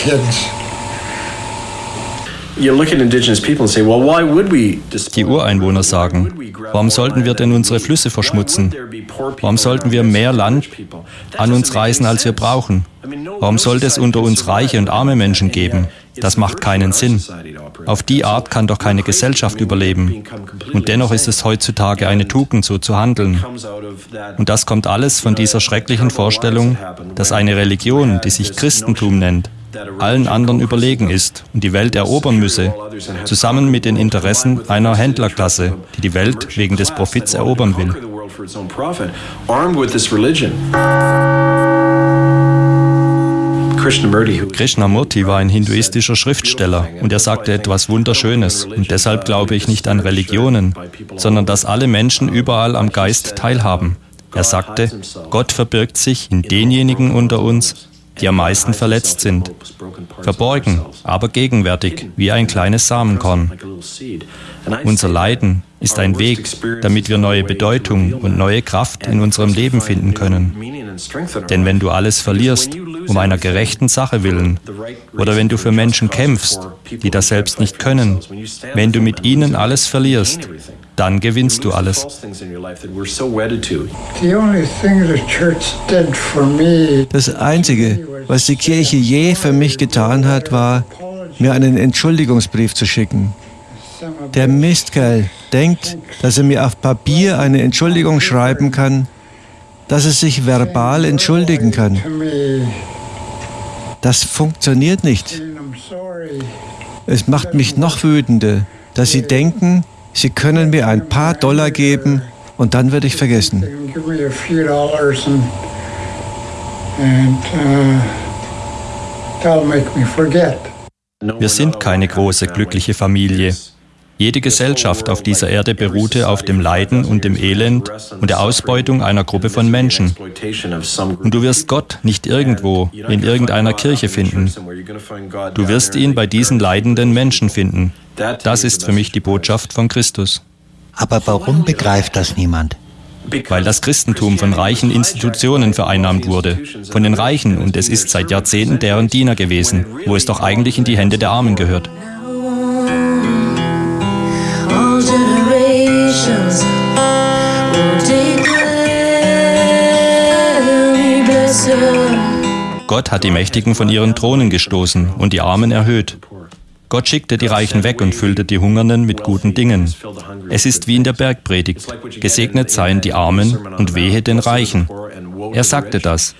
kids. Die Ureinwohner sagen, warum sollten wir denn unsere Flüsse verschmutzen? Warum sollten wir mehr Land an uns reißen, als wir brauchen? Warum sollte es unter uns reiche und arme Menschen geben? Das macht keinen Sinn. Auf die Art kann doch keine Gesellschaft überleben. Und dennoch ist es heutzutage eine Tugend, so zu handeln. Und das kommt alles von dieser schrecklichen Vorstellung, dass eine Religion, die sich Christentum nennt, allen anderen überlegen ist und die Welt erobern müsse, zusammen mit den Interessen einer Händlerklasse, die die Welt wegen des Profits erobern will. Krishnamurti war ein hinduistischer Schriftsteller und er sagte etwas Wunderschönes. Und deshalb glaube ich nicht an Religionen, sondern dass alle Menschen überall am Geist teilhaben. Er sagte, Gott verbirgt sich in denjenigen unter uns, die am meisten verletzt sind. Verborgen, aber gegenwärtig, wie ein kleines Samenkorn. Unser Leiden ist ein Weg, damit wir neue Bedeutung und neue Kraft in unserem Leben finden können. Denn wenn du alles verlierst, um einer gerechten Sache willen, oder wenn du für Menschen kämpfst, die das selbst nicht können, wenn du mit ihnen alles verlierst, dann gewinnst du alles. Das Einzige, was die Kirche je für mich getan hat, war, mir einen Entschuldigungsbrief zu schicken. Der Mistkerl denkt, dass er mir auf Papier eine Entschuldigung schreiben kann, dass er sich verbal entschuldigen kann. Das funktioniert nicht. Es macht mich noch wütender, dass sie denken, sie können mir ein paar Dollar geben und dann werde ich vergessen. Wir sind keine große, glückliche Familie. Jede Gesellschaft auf dieser Erde beruhte auf dem Leiden und dem Elend und der Ausbeutung einer Gruppe von Menschen. Und du wirst Gott nicht irgendwo in irgendeiner Kirche finden. Du wirst ihn bei diesen leidenden Menschen finden. Das ist für mich die Botschaft von Christus. Aber warum begreift das niemand? Weil das Christentum von reichen Institutionen vereinnahmt wurde, von den Reichen, und es ist seit Jahrzehnten deren Diener gewesen, wo es doch eigentlich in die Hände der Armen gehört. Gott hat die Mächtigen von ihren Thronen gestoßen und die Armen erhöht. Gott schickte die Reichen weg und füllte die Hungernden mit guten Dingen. Es ist wie in der Bergpredigt. Gesegnet seien die Armen und wehe den Reichen. Er sagte das.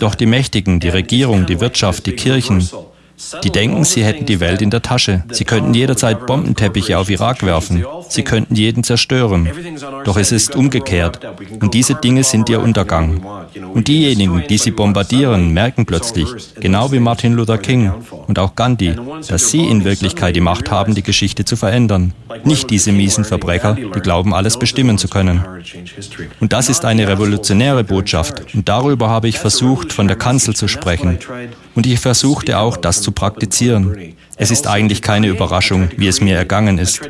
Doch die Mächtigen, die Regierung, die Wirtschaft, die Kirchen, die denken, sie hätten die Welt in der Tasche. Sie könnten jederzeit Bombenteppiche auf Irak werfen. Sie könnten jeden zerstören. Doch es ist umgekehrt. Und diese Dinge sind ihr Untergang. Und diejenigen, die sie bombardieren, merken plötzlich, genau wie Martin Luther King und auch Gandhi, dass sie in Wirklichkeit die Macht haben, die Geschichte zu verändern. Nicht diese miesen Verbrecher, die glauben, alles bestimmen zu können. Und das ist eine revolutionäre Botschaft. Und darüber habe ich versucht, von der Kanzel zu sprechen. Und ich versuchte auch, das zu praktizieren. Es ist eigentlich keine Überraschung, wie es mir ergangen ist.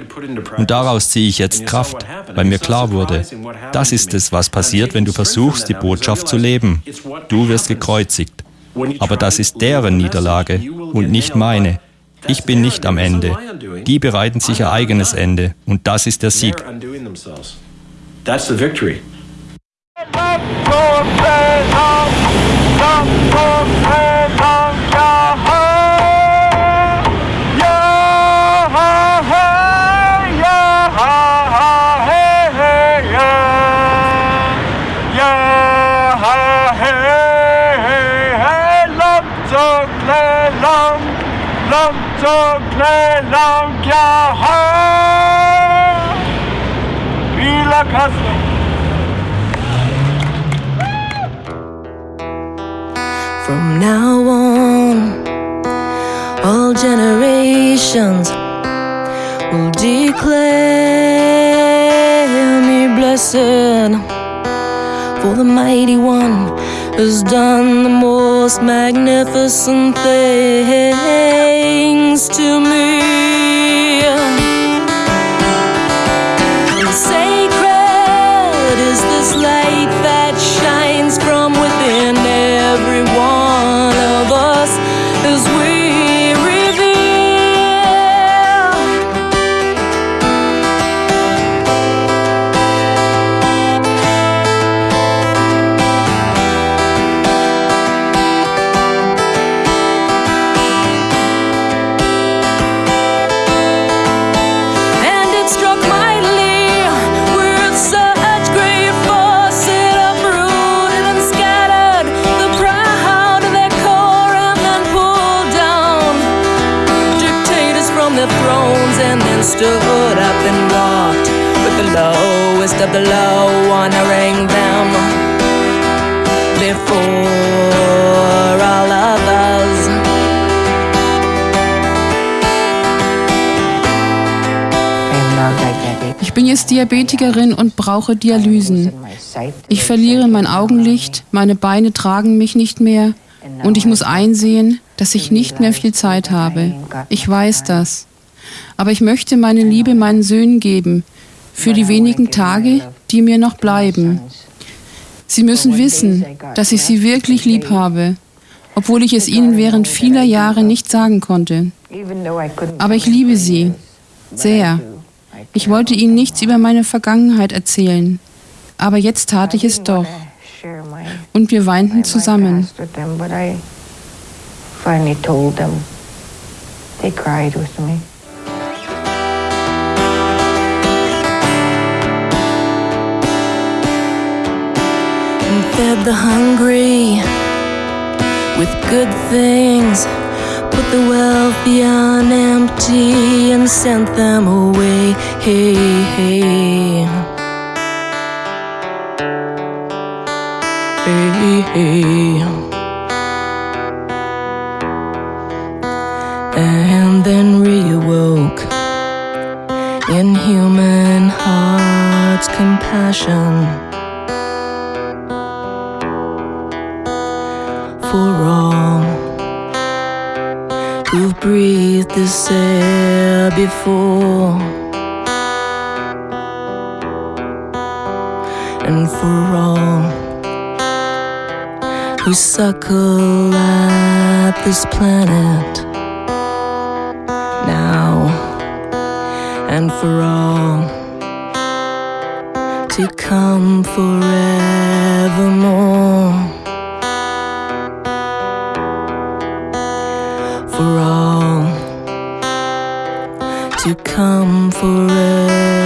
Und daraus ziehe ich jetzt Kraft, weil mir klar wurde, das ist es, was passiert, wenn du versuchst, die Botschaft zu leben. Du wirst gekreuzigt. Aber das ist deren Niederlage und nicht meine. Ich bin nicht am Ende. Die bereiten sich ihr eigenes Ende und das ist der Sieg. That's the victory. From now on, all generations will declare me blessed. For the mighty one has done the most magnificent things to me. Stood up and walked with the lowest of the low, honoring them before all others. Ich bin jetzt Diabetikerin und brauche Dialysen. Ich verliere mein Augenlicht, meine Beine tragen mich nicht mehr und ich muss einsehen, dass ich nicht mehr viel Zeit habe. Ich weiß das. Aber ich möchte meine Liebe meinen Söhnen geben, für die wenigen Tage, die mir noch bleiben. Sie müssen wissen, dass ich sie wirklich lieb habe, obwohl ich es ihnen während vieler Jahre nicht sagen konnte. Aber ich liebe sie sehr. Ich wollte ihnen nichts über meine Vergangenheit erzählen, aber jetzt tat ich es doch. Und wir weinten zusammen. finally told them. They cried with me. Fed the hungry with good things. Put the wealthy on empty and sent them away. Hey, hey. Hey, hey. And then reawoke in human hearts compassion. For all who've breathed this air before, and for all who suckle at this planet? Now, and for all to come forevermore. to come for us.